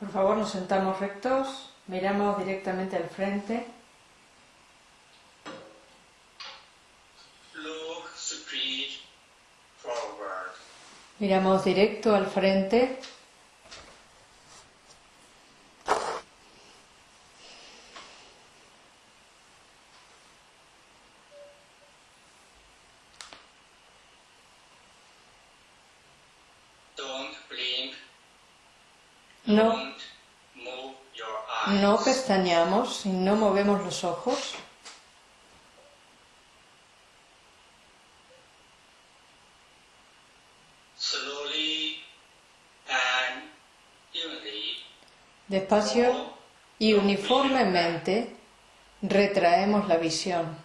Por favor, nos sentamos rectos, miramos directamente al frente. Miramos directo al frente. Don't blink. No, Don't move your eyes. no y no movemos los ojos. Despacio y uniformemente retraemos la visión.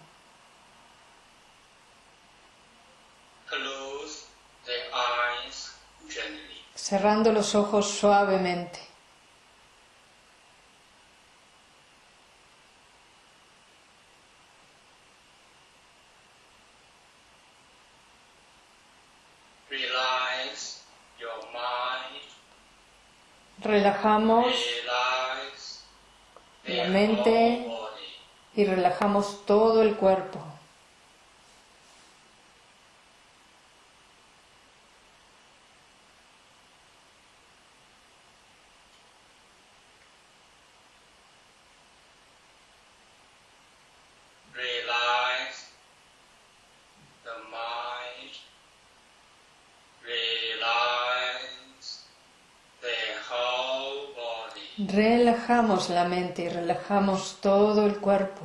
Cerrando los ojos suavemente. Relajamos La mente. y relajamos todo el cuerpo. Relajamos la mente y relajamos todo el cuerpo.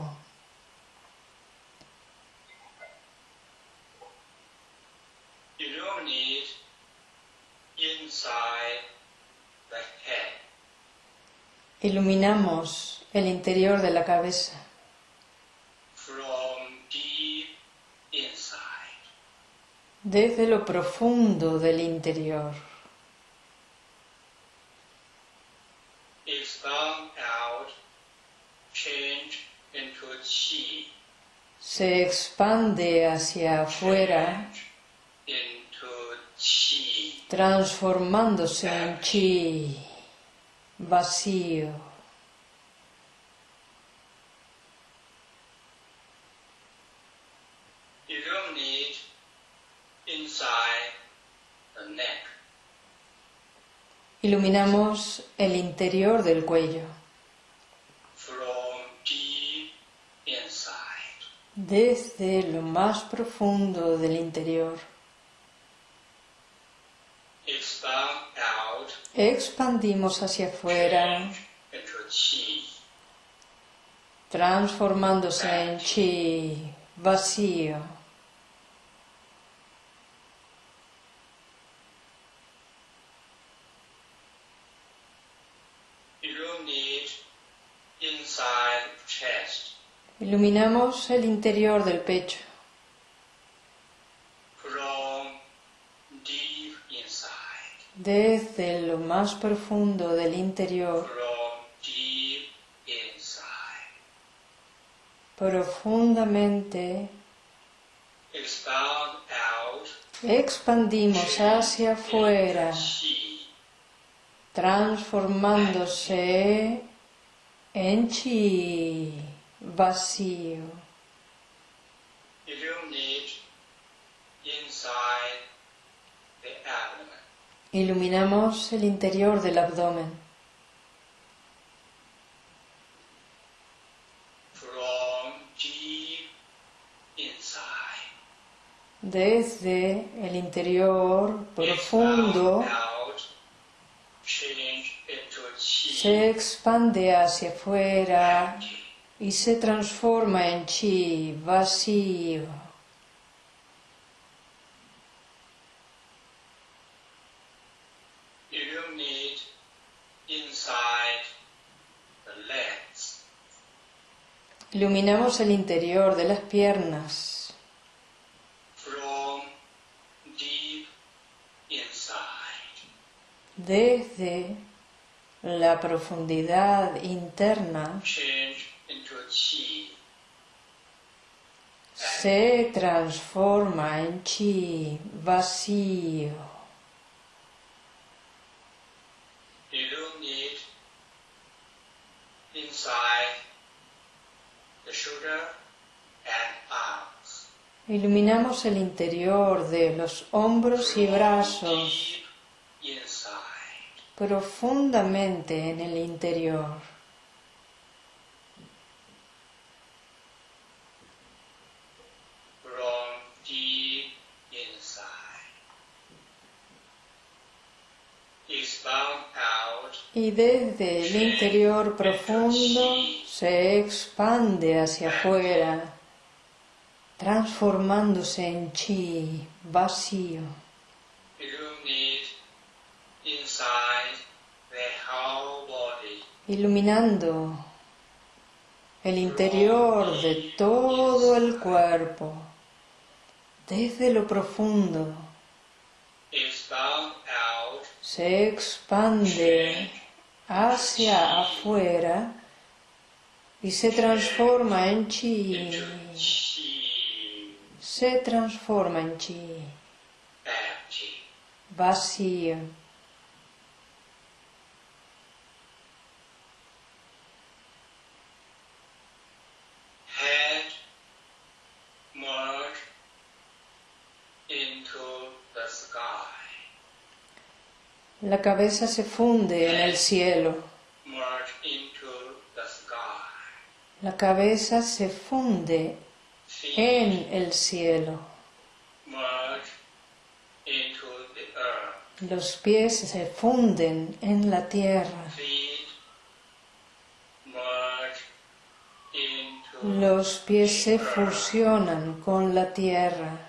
Iluminamos el interior de la cabeza desde lo profundo del interior. Se expande hacia afuera, into chi. transformándose en chi, vacío. Iluminamos el interior del cuello, From deep inside. Desde lo más profundo del interior. Expandimos hacia afuera, transformándose en chi, vacío. You don't need inside chest. Iluminamos el interior del pecho, desde lo más profundo del interior, profundamente expandimos hacia afuera, transformándose en chi, vacío. Iluminamos el interior del abdomen, desde el interior profundo. Se expande hacia afuera y se transforma en chi vacío. You don't need inside the legs. Iluminamos el interior de las piernas From deep inside. desde la profundidad interna se transforma en chi vacío. Iluminamos el interior de los hombros y brazos profundamente en el interior. Y desde el interior profundo se expande hacia afuera, transformándose en chi vacío. iluminando el interior de todo el cuerpo, desde lo profundo, se expande hacia afuera y se transforma en chi, se transforma en chi, vacío. La cabeza se funde en el cielo, la cabeza se funde en el cielo. Los pies se funden en la tierra. Los pies se fusionan con la tierra.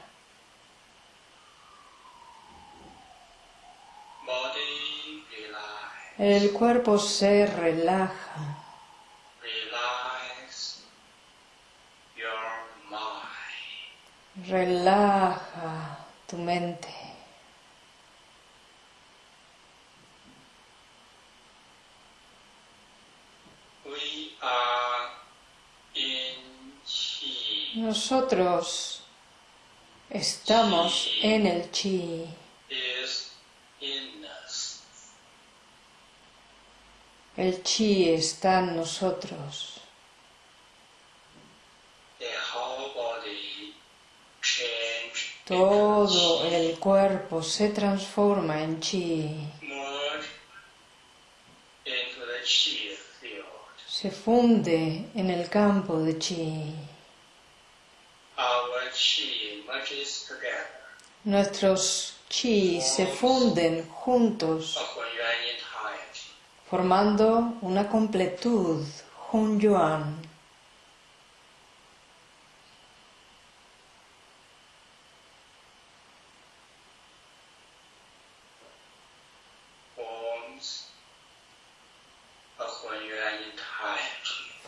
El cuerpo se relaja. Relaja tu mente. Nosotros estamos en el chi. El chi está en nosotros. Todo el cuerpo se transforma en chi. Se funde en el campo de chi. Nuestros chi se funden juntos, formando una completud, Hun Yuan.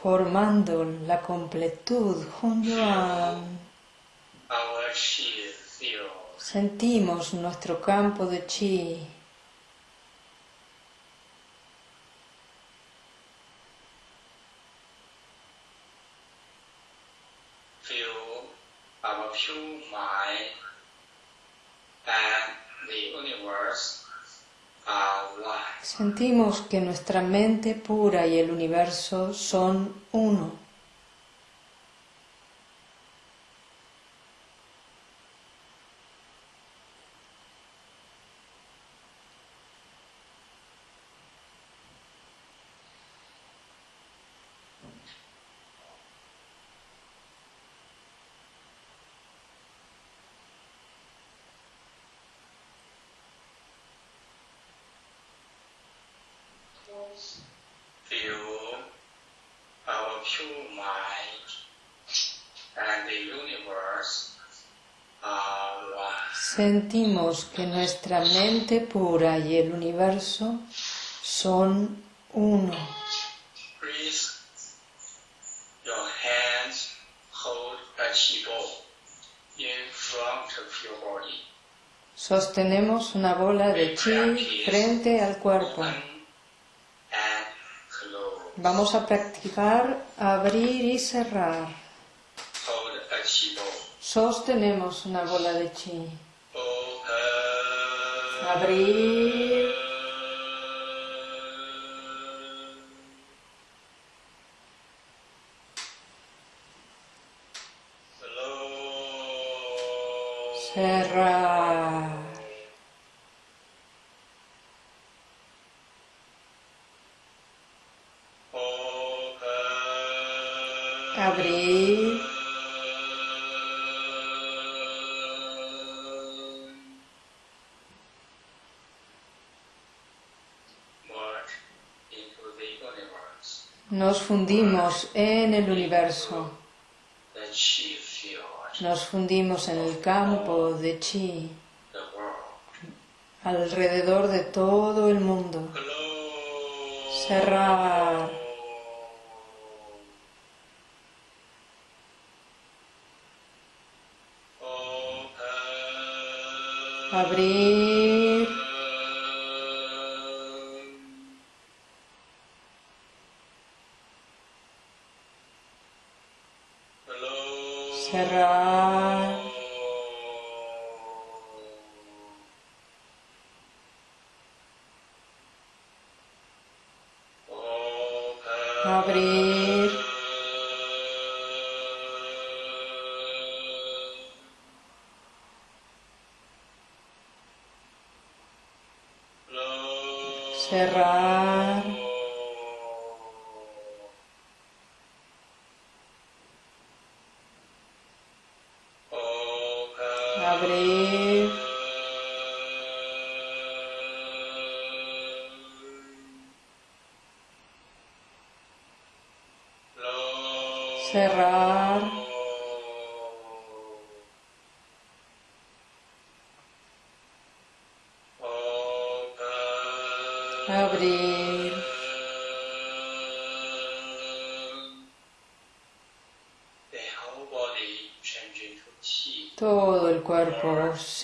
formando la completud Hun Yuan. Sentimos nuestro campo de chi Sentimos que nuestra mente pura y el universo son uno. Sentimos que nuestra mente pura y el universo son uno. Sostenemos una bola de chi frente al cuerpo. Vamos a practicar abrir y cerrar. Sostenemos una bola de chi abrir. Cerrar. Fundimos en el universo, nos fundimos en el campo de chi, alrededor de todo el mundo. Cerrar, abrir,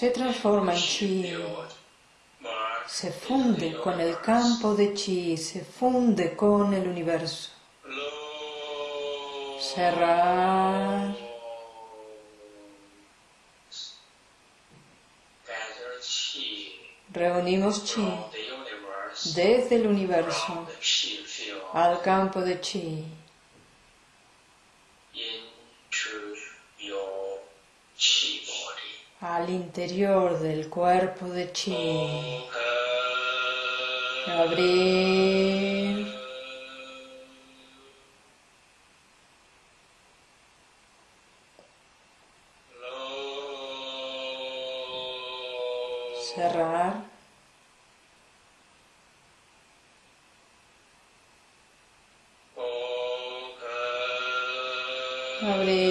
se transforma en chi, se funde con el campo de chi, se funde con el universo. Cerrar, reunimos chi desde el universo al campo de chi, al interior del cuerpo de chi. Abrir, cerrar, abrir,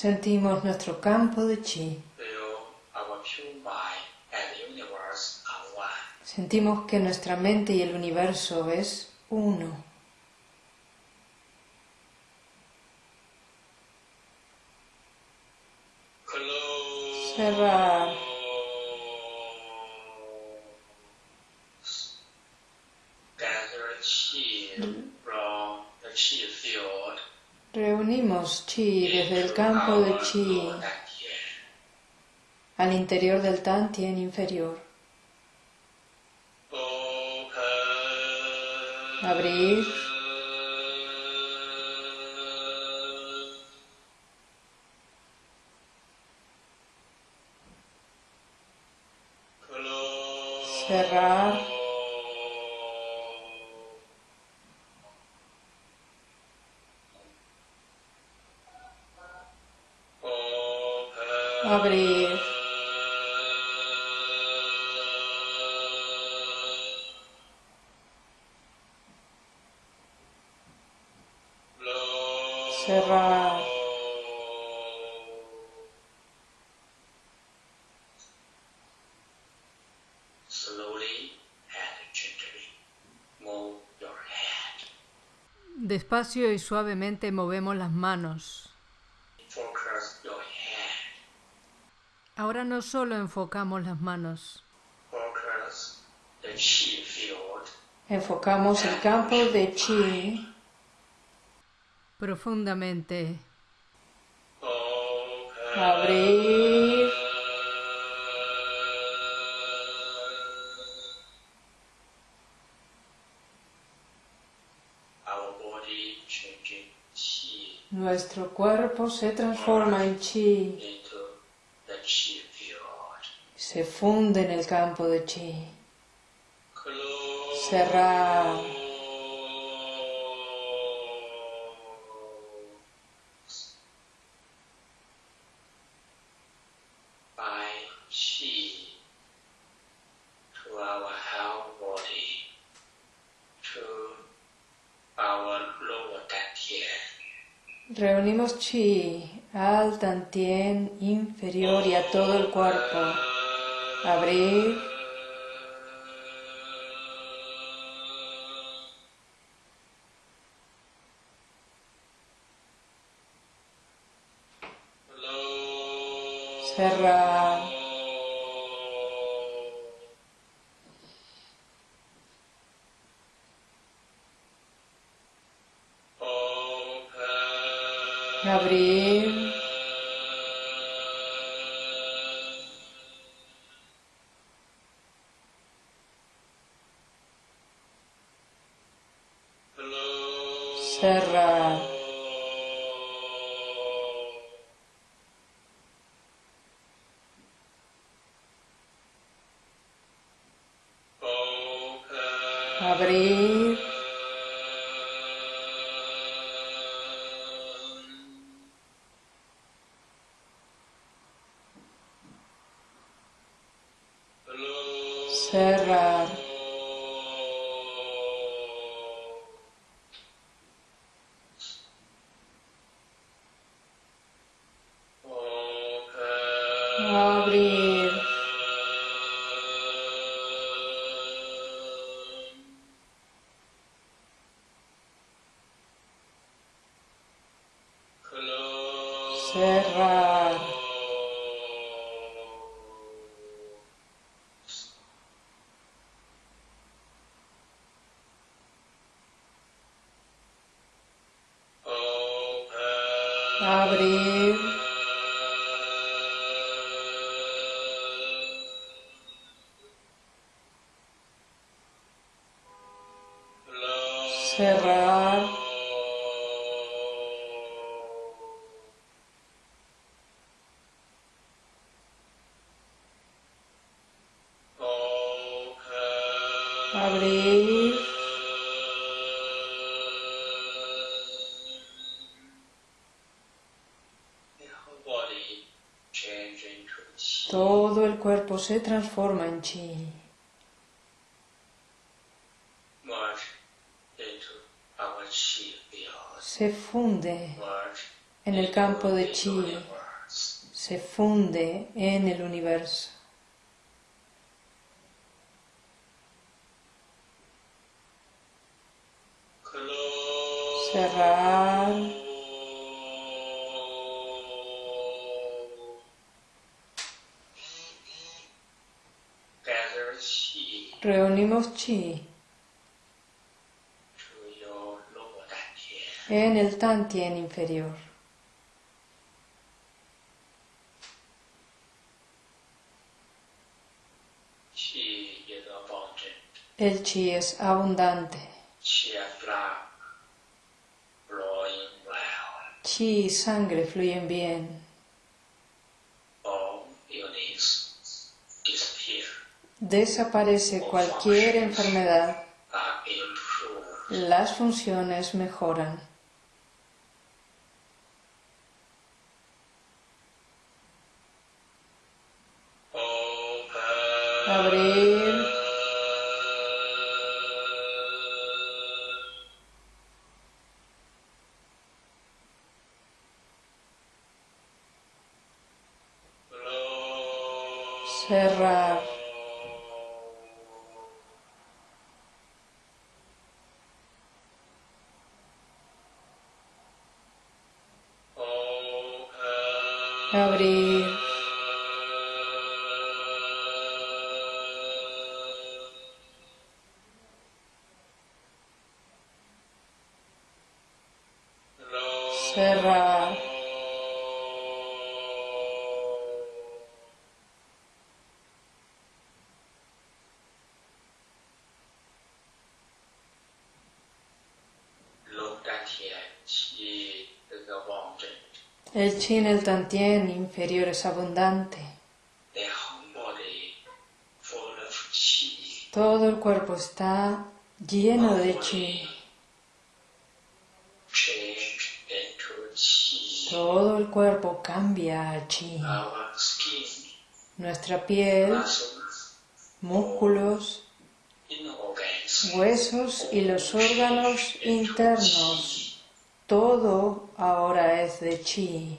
sentimos nuestro campo de chi, sentimos que nuestra mente y el universo es uno. Campo de chi al interior del Tantien inferior. Abrir, cerrar, abrir, cerrar, Slowly and gently move your hand. Despacio y suavemente movemos las manos. Ahora no solo enfocamos las manos, enfocamos el campo de chi. Profundamente. Abrir. Nuestro cuerpo se transforma en chi, into the chi field. Se funde en el campo de chi. Cerrar. Reunimos chi al tantien inferior y a todo el cuerpo. Abrir. Cerrar. Abrir. Todo el cuerpo se transforma en chi. Se funde en el campo de chi. Se funde en el universo. Cerrar. Reunimos chi en el tantien inferior. El chi es abundante. Chi y sangre fluyen bien. Disappear. Desaparece cualquier enfermedad. Las funciones mejoran. Cerrar. abrir, el chi en el tantien inferior es abundante. Todo el cuerpo está lleno de chi. Todo el cuerpo cambia a chi. Nuestra piel, músculos, huesos y los órganos internos, todo ahora es de chi.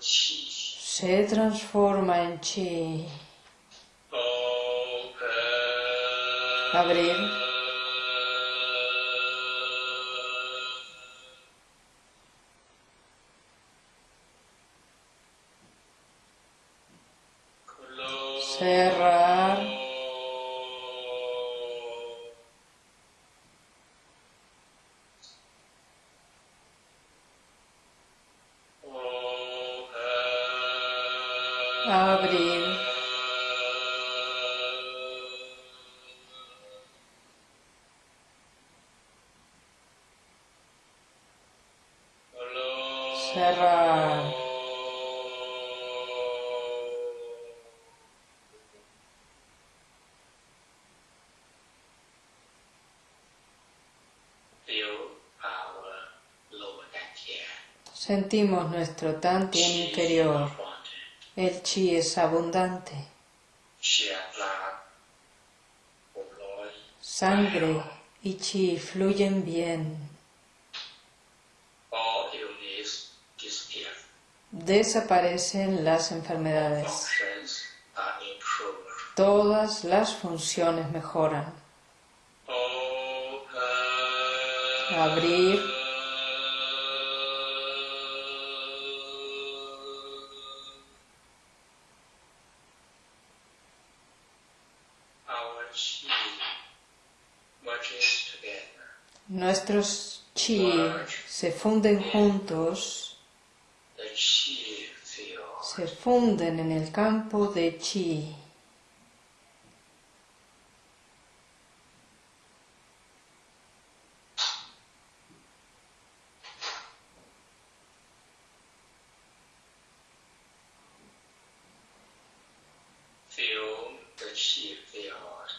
Se transforma en chi. Abrir. Cerrar. Abrir. Cerrar. Sentimos nuestro tantien inferior. El chi es abundante. Sangre y chi fluyen bien. Desaparecen las enfermedades. Todas las funciones mejoran. Abrir. Nuestros chi se funden juntos, se funden en el campo de chi.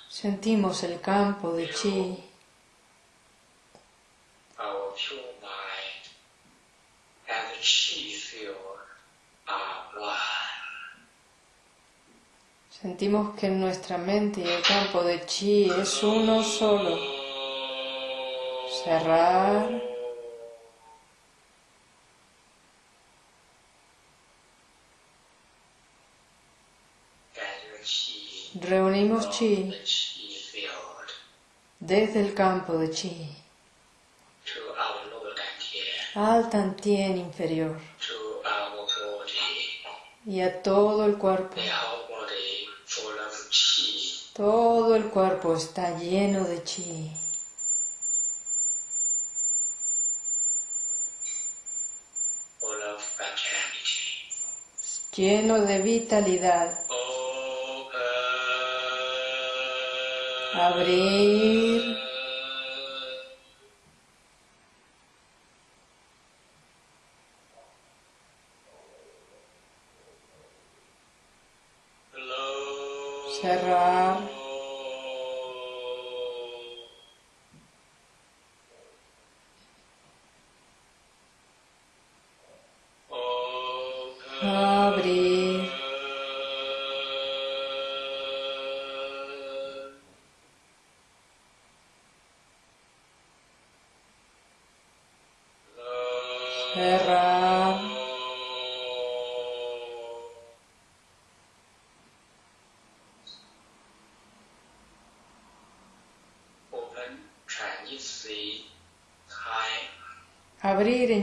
Sentimos el campo de chi. Sentimos que nuestra mente y el campo de chi es uno solo. Cerrar. Reunimos chi desde el campo de chi al tantien inferior y a todo el cuerpo. Todo el cuerpo está lleno de chi. Lleno de vitalidad. Abrir.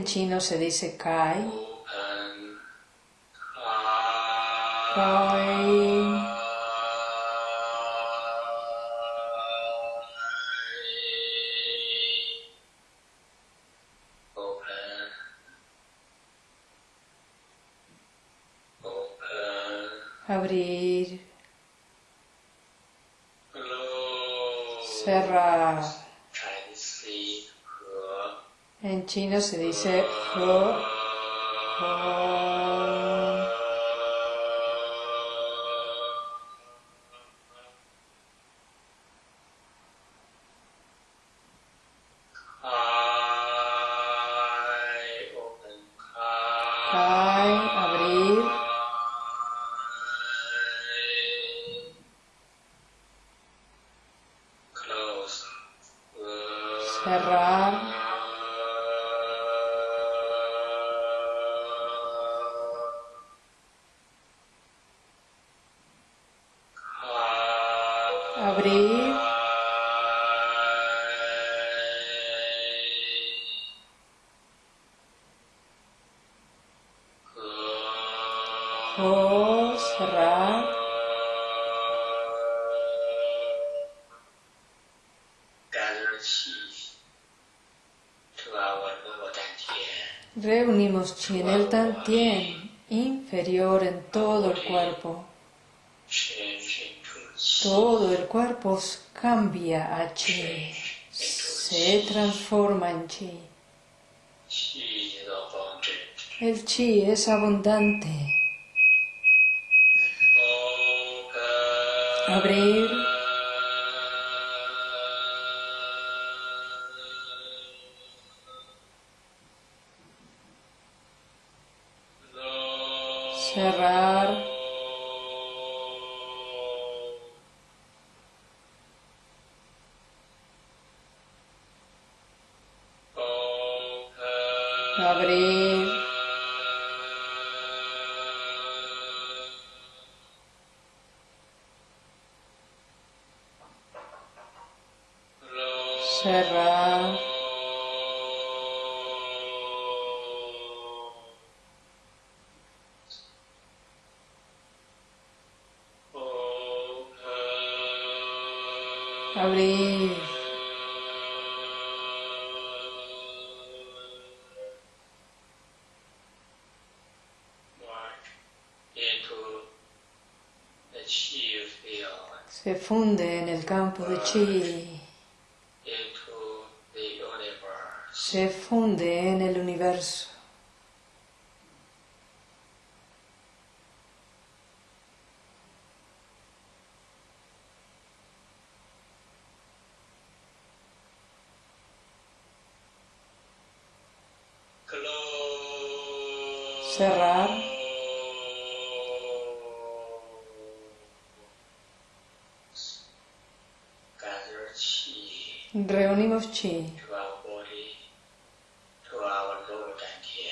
En chino se dice kai. Kai. Abrir. Cerrar. En chino se dice. Se transforma en chi. El chi es abundante. Abrir. Cerrar. Se funde en el campo de chi. Se funde en el universo.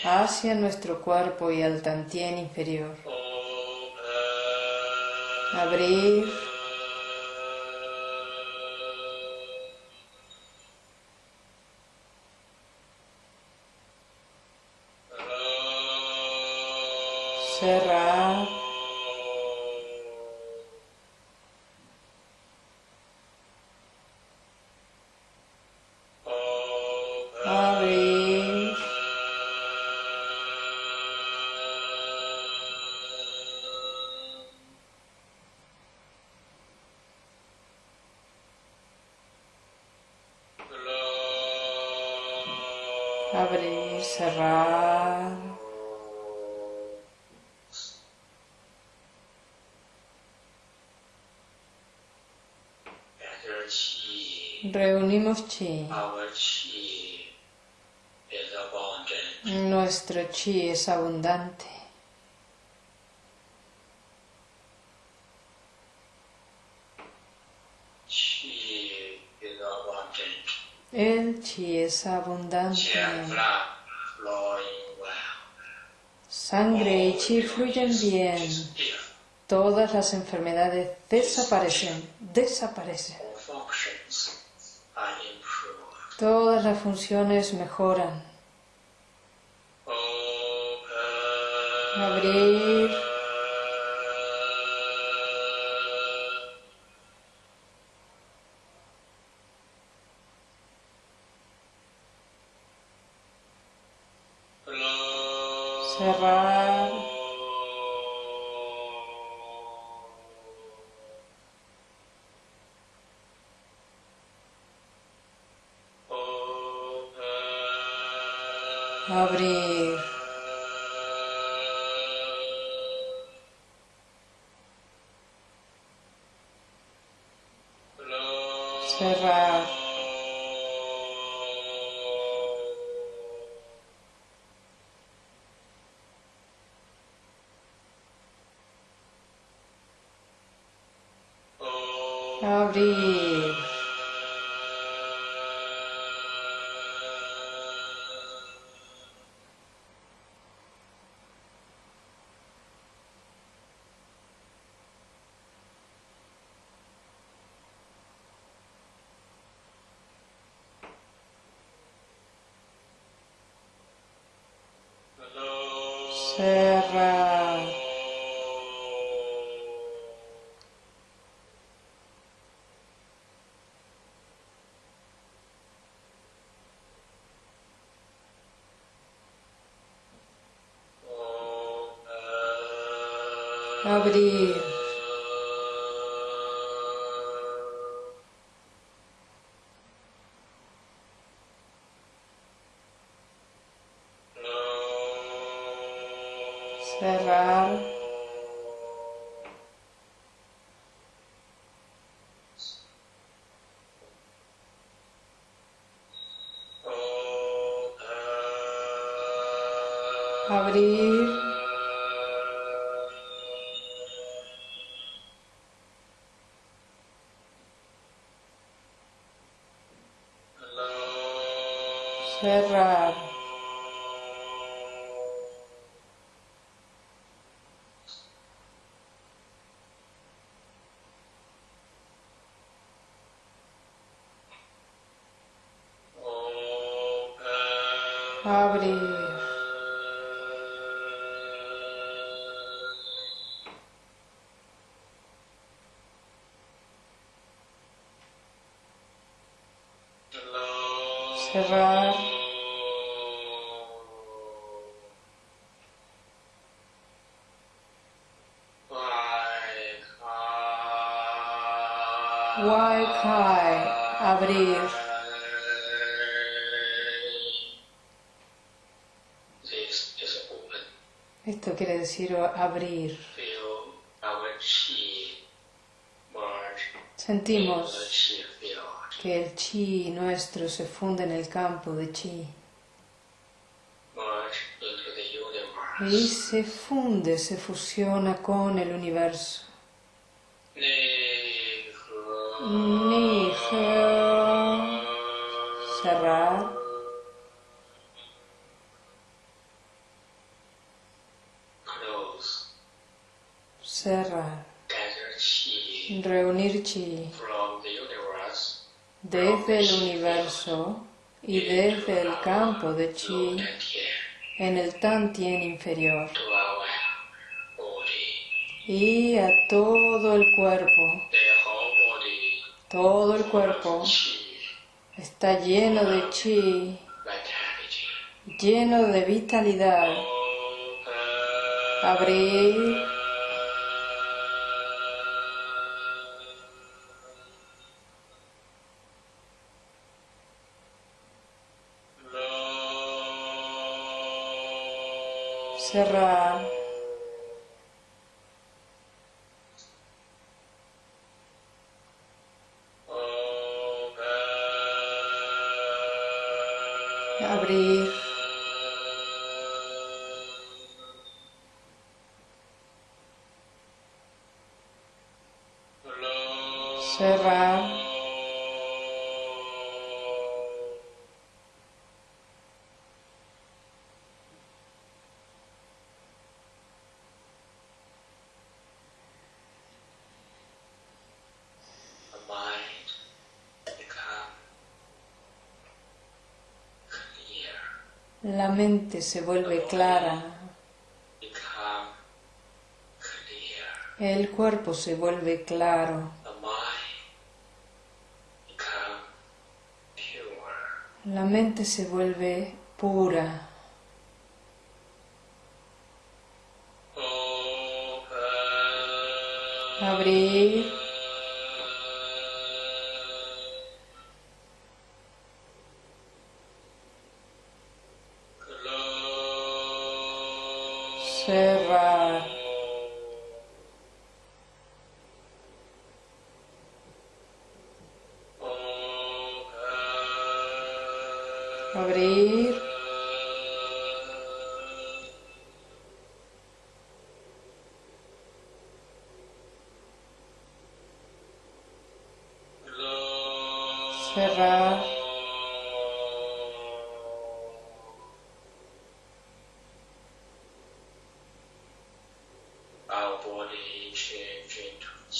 Hacia nuestro cuerpo y al tantien inferior. Abrir. Cerrar. Cerrar. Reunimos chi. Nuestro chi es abundante. El chi es abundante sangre y chi fluyen bien. Todas las enfermedades desaparecen, desaparecen. Todas las funciones mejoran. Oh, eh. Abrir. Cerrar, abrir, abrir, cerrar, abrir, abrir, cerrar, decir abrir. Sentimos que el chi nuestro se funde en el campo de chi y se funde, se fusiona con el universo. Chi from the universe desde el universo y desde el campo de chi en el Tantien inferior. y a todo el cuerpo. Todo el cuerpo está lleno de chi, lleno de vitalidad. Abrir, cerrar, la mente se vuelve clara, el cuerpo se vuelve claro, la mente se vuelve pura. Abrir.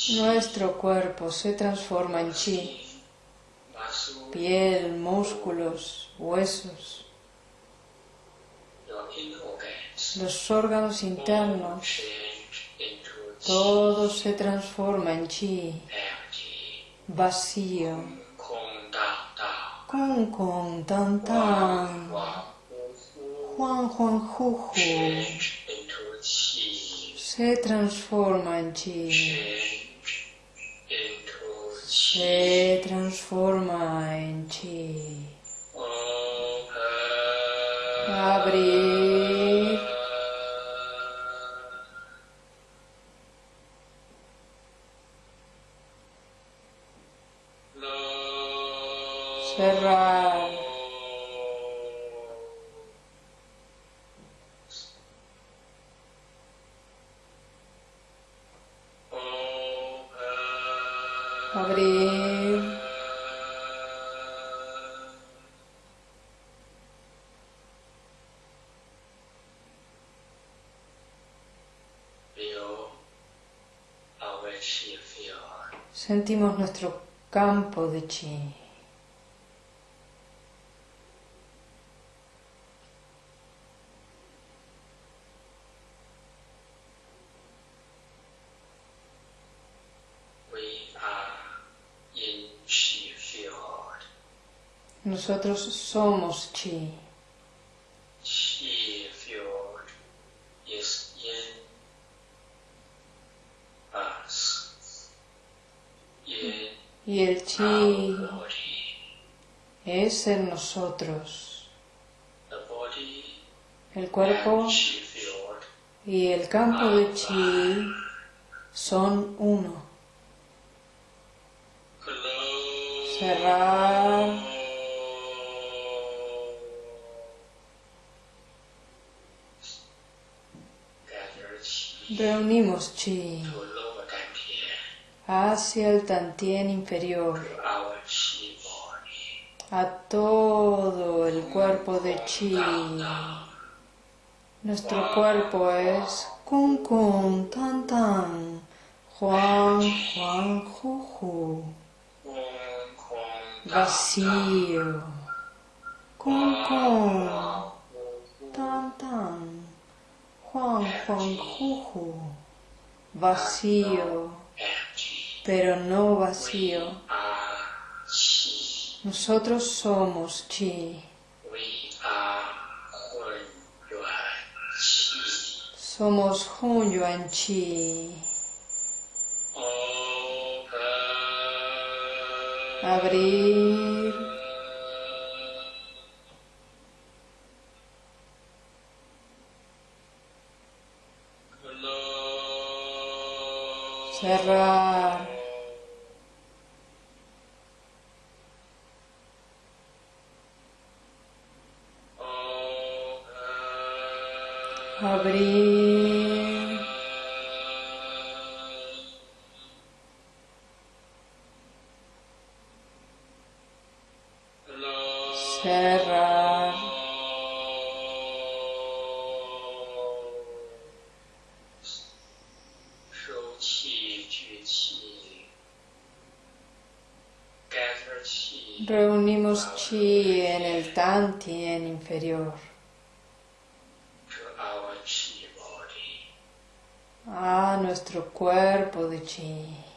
Nuestro cuerpo se transforma en chi, piel, músculos, huesos, los órganos internos, todo se transforma en chi, vacío, con con tan tan, Juan Juan Juju se transforma en chi, change into chi. se transforma en chi. Open. Sentimos nuestro campo de chi. Field. Nosotros somos. Chi Y el chi es en nosotros. El cuerpo y el campo de chi son uno. Cerrar, reunimos chi hacia el tantien inferior, a todo el cuerpo de chi. Nuestro cuerpo es kun kun tan tan, Juan Juan Kong vacío, kun kun tan tan, Juan Juan Juju, vacío, empty. Pero no vacío. Nosotros somos chi, somos Hun Yuan Chi. Abrir, cerrar, reunimos chi en el tantien inferior a nuestro cuerpo de chi.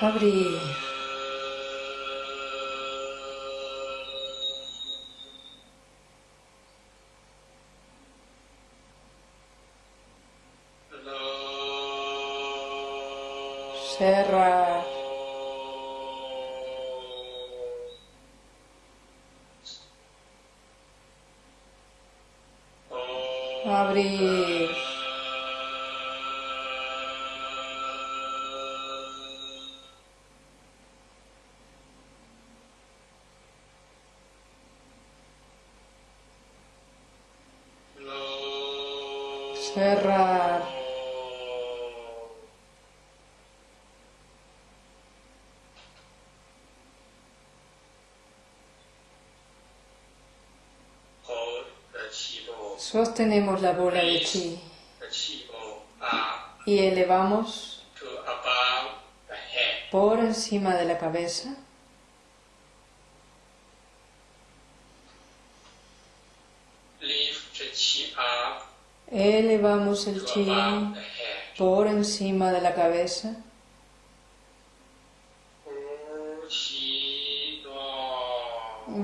Abrir. Cerrar. Abrir. Sostenemos la bola de chi y elevamos por encima de la cabeza. Elevamos el chi por encima de la cabeza.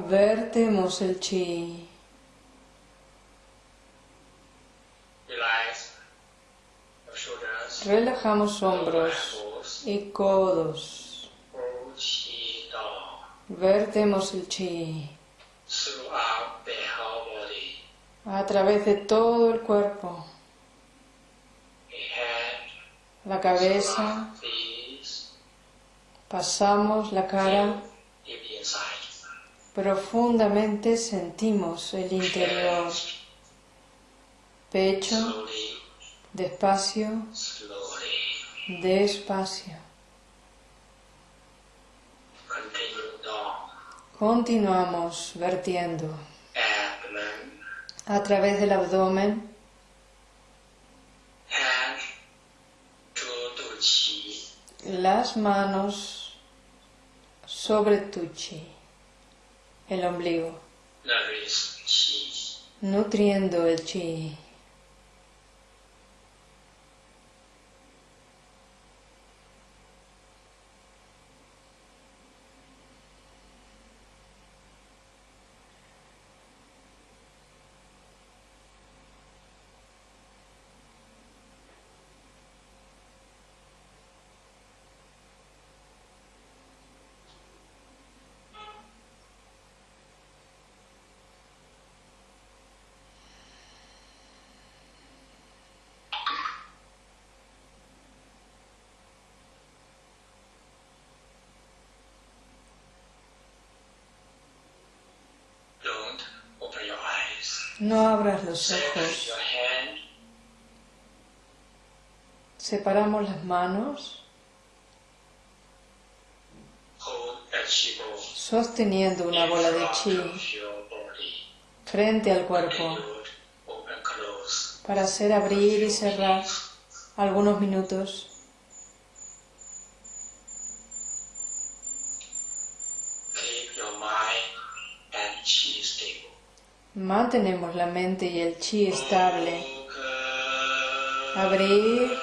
Vertemos el chi. Relajamos hombros y codos. Vertemos el chi a través de todo el cuerpo. La cabeza, pasamos la cara, profundamente sentimos el interior. Pecho, despacio, despacio. Continuamos vertiendo. A través del abdomen, las manos sobre tu chi, el ombligo, nutriendo el chi. No abras los ojos. Separamos las manos sosteniendo una bola de chi frente al cuerpo para hacer abrir y cerrar algunos minutos. Mantenemos la mente y el chi estable. Abrir,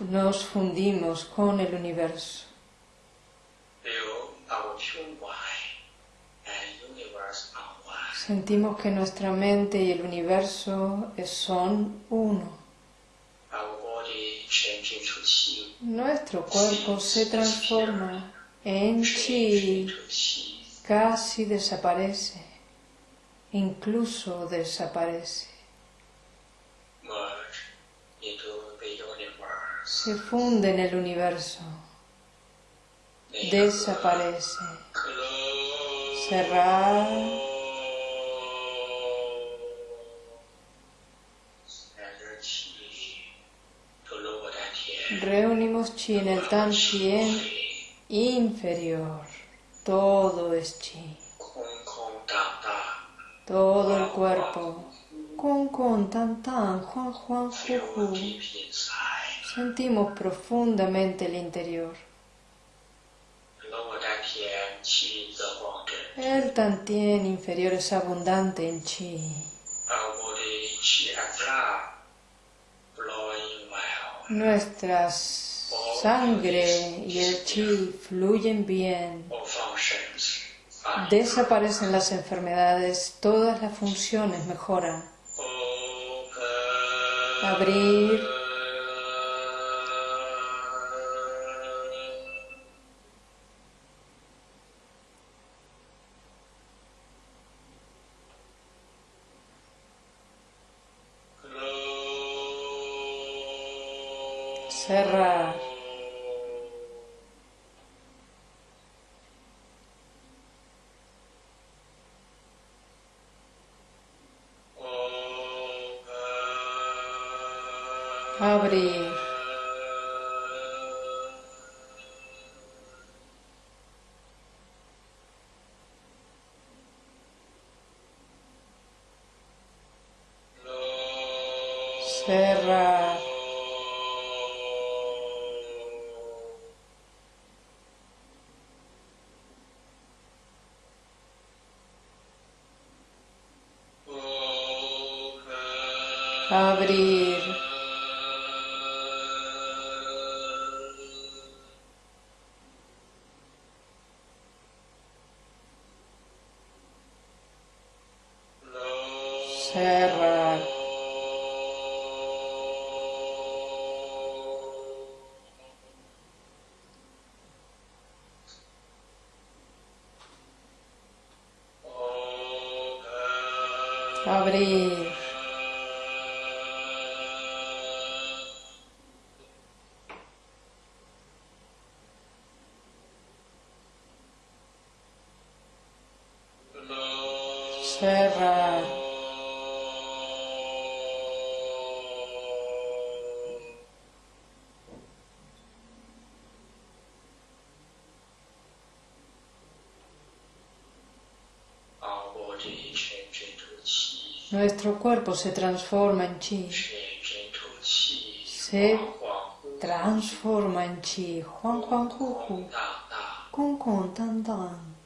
nos fundimos con el universo. Sentimos que nuestra mente y el universo son uno. Nuestro cuerpo se transforma en chi, casi desaparece, incluso desaparece. Se funde en el universo, desaparece. Cerrar. Reunimos chi en el tantien inferior. Todo es chi. Todo el cuerpo. Kun kun tan tan, juan juan. Sentimos profundamente el interior. El tantien inferior es abundante en chi. Nuestra sangre y el chi fluyen bien. Desaparecen las enfermedades, todas las funciones mejoran. Abrir. Abrir. Cerrar. Abrir. Nuestro cuerpo se transforma en chi. Se transforma en chi. Juan Juan Hu Hu. Kun Kun Tan Tan.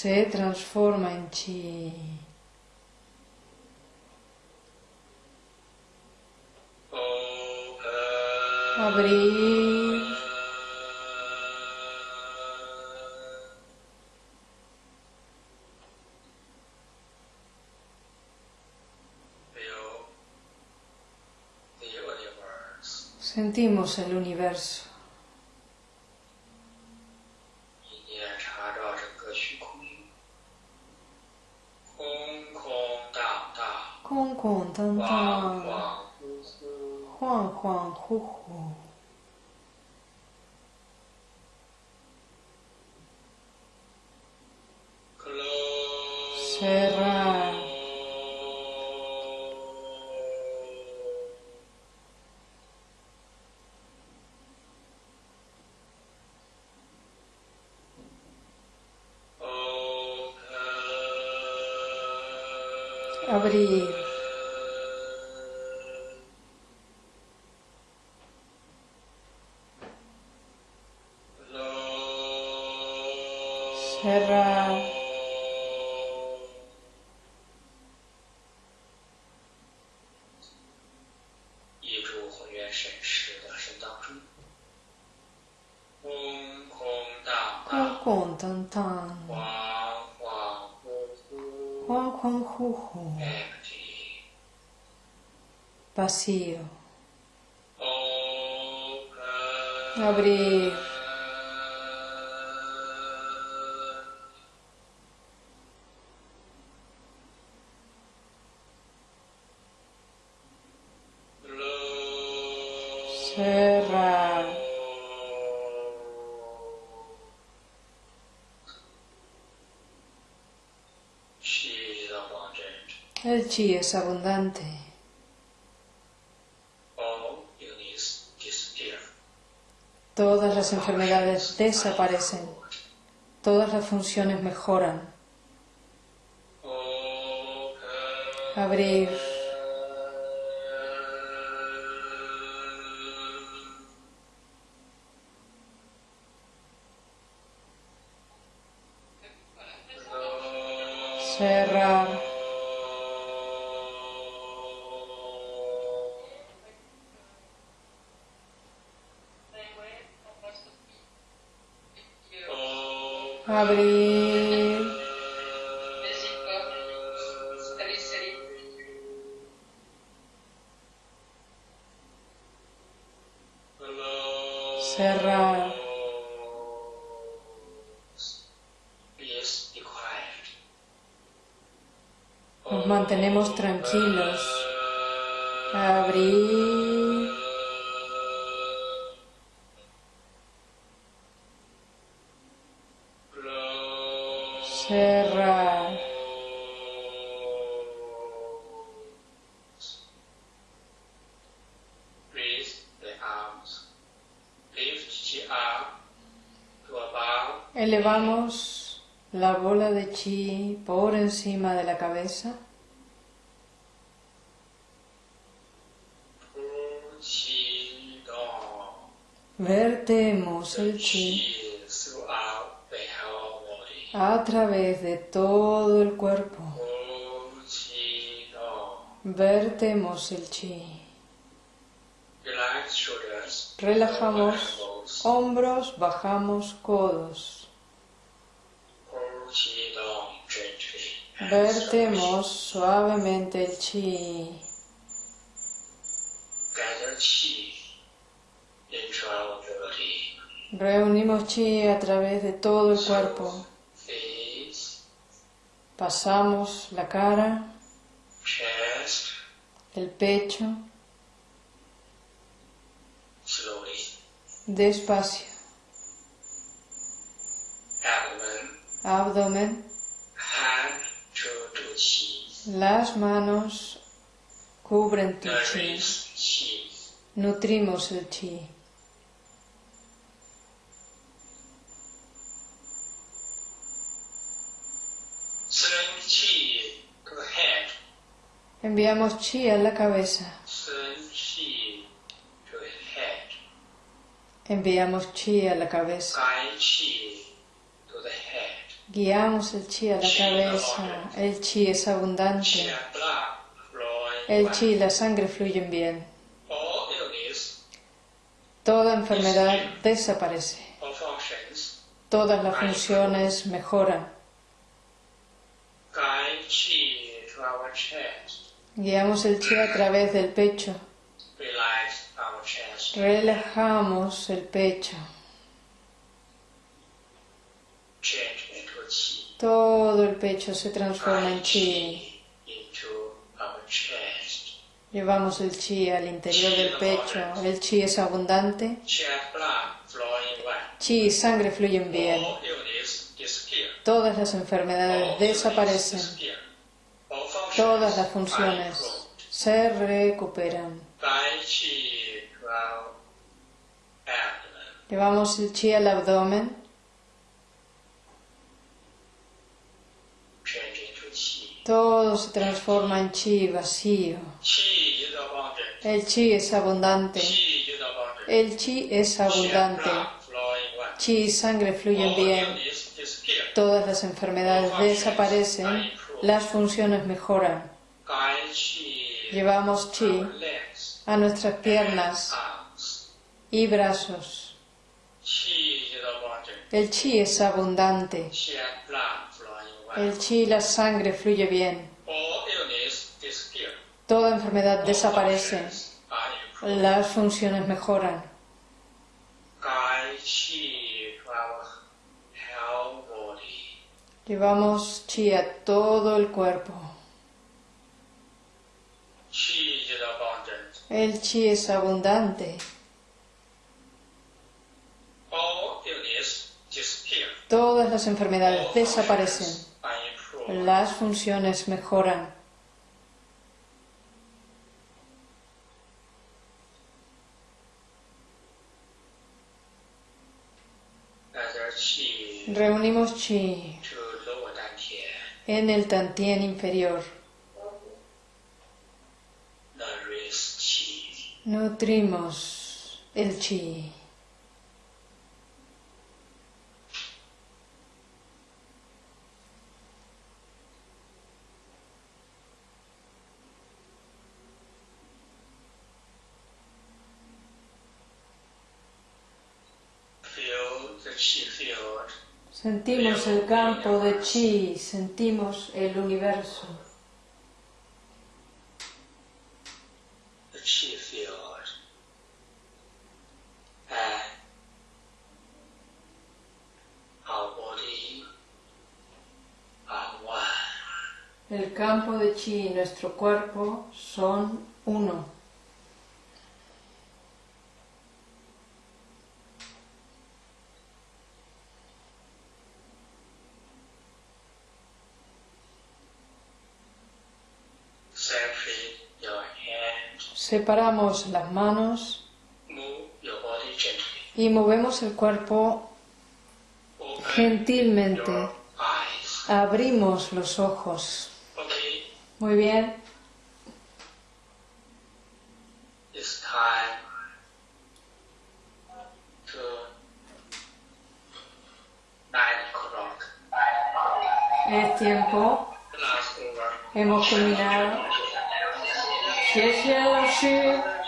Se transforma en chi. Abrir. Sentimos el universo. Juan Juan Hu Hu. Close. Cerrar. Open. Abrir. Vacío. Abrir. Cerrar. El chi es abundante. Todas las enfermedades desaparecen. Todas las funciones mejoran. Abrir. Tranquilos. Abrir. Cerrar. Elevamos la bola de chi por encima de la cabeza. Vertemos el chi a través de todo el cuerpo. Vertemos el chi. Relajamos hombros, bajamos codos. Vertemos suavemente el chi. Gather chi into the body. Reunimos chi a través de todo el cuerpo. Pasamos la cara, el pecho, despacio. Abdomen, las manos cubren tu chi. Nutrimos el chi. Send chi to the head. Enviamos chi a la cabeza. Enviamos chi a la cabeza. Guiamos el chi a la cabeza. El chi es abundante. El chi y la sangre fluyen bien. Toda enfermedad desaparece. Todas las funciones mejoran. Guiamos el chi a través del pecho. Relajamos el pecho. Todo el pecho se transforma en chi. Llevamos el chi al interior del pecho. El chi es abundante. Chi y sangre fluyen bien. Todas las enfermedades desaparecen. Todas las funciones se recuperan. Llevamos el chi al abdomen. Todo se transforma en chi vacío. El chi es abundante. El chi es abundante. Chi y sangre fluyen bien. Todas las enfermedades desaparecen. Las funciones mejoran. Llevamos chi a nuestras piernas y brazos. El chi es abundante. El chi la sangre fluye bien. toda enfermedad desaparece, las funciones mejoran. Llevamos chi a todo el cuerpo. El chi es abundante. Todas las enfermedades desaparecen. Las funciones mejoran. Reunimos chi. En el tantien inferior. Nutrimos el chi. Feel the chi field. Sentimos el campo de chi, sentimos el universo. One. El campo de chi y nuestro cuerpo son uno. Separamos las manos y movemos el cuerpo gentilmente. Abrimos los ojos. Muy bien. Es tiempo. Hemos culminado. 谢谢老师。